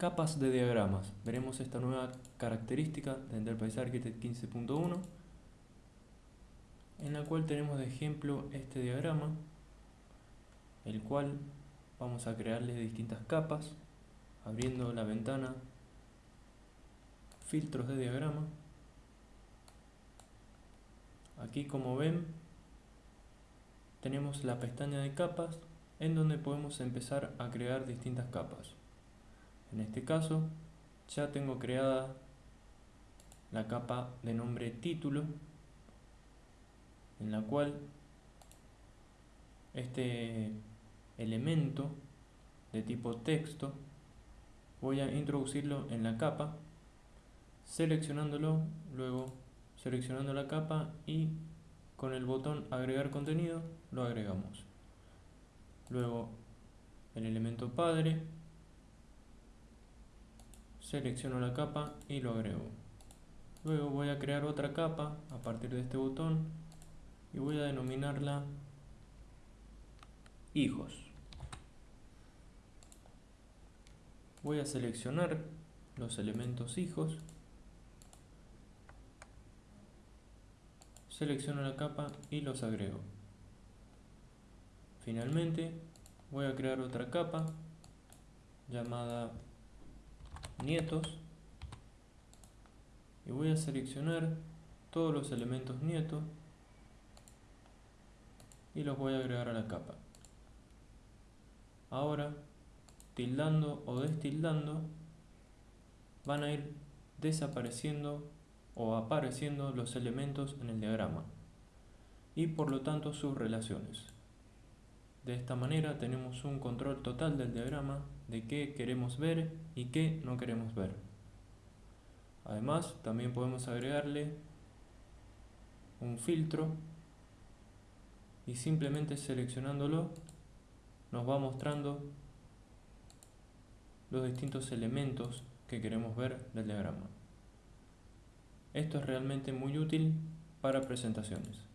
Capas de diagramas. Veremos esta nueva característica de Enterprise Architect 15.1 en la cual tenemos de ejemplo este diagrama el cual vamos a crearle distintas capas abriendo la ventana filtros de diagrama aquí como ven tenemos la pestaña de capas en donde podemos empezar a crear distintas capas en este caso ya tengo creada la capa de nombre título en la cual este elemento de tipo texto voy a introducirlo en la capa seleccionándolo luego seleccionando la capa y con el botón agregar contenido lo agregamos. Luego el elemento padre selecciono la capa y lo agrego. Luego voy a crear otra capa a partir de este botón y voy a denominarla hijos. Voy a seleccionar los elementos hijos. Selecciono la capa y los agrego. Finalmente voy a crear otra capa llamada nietos. Y voy a seleccionar todos los elementos nietos y los voy a agregar a la capa. Ahora tildando o destildando van a ir desapareciendo o apareciendo los elementos en el diagrama y por lo tanto sus relaciones de esta manera tenemos un control total del diagrama de qué queremos ver y qué no queremos ver además también podemos agregarle un filtro y simplemente seleccionándolo nos va mostrando los distintos elementos que queremos ver del diagrama. Esto es realmente muy útil para presentaciones.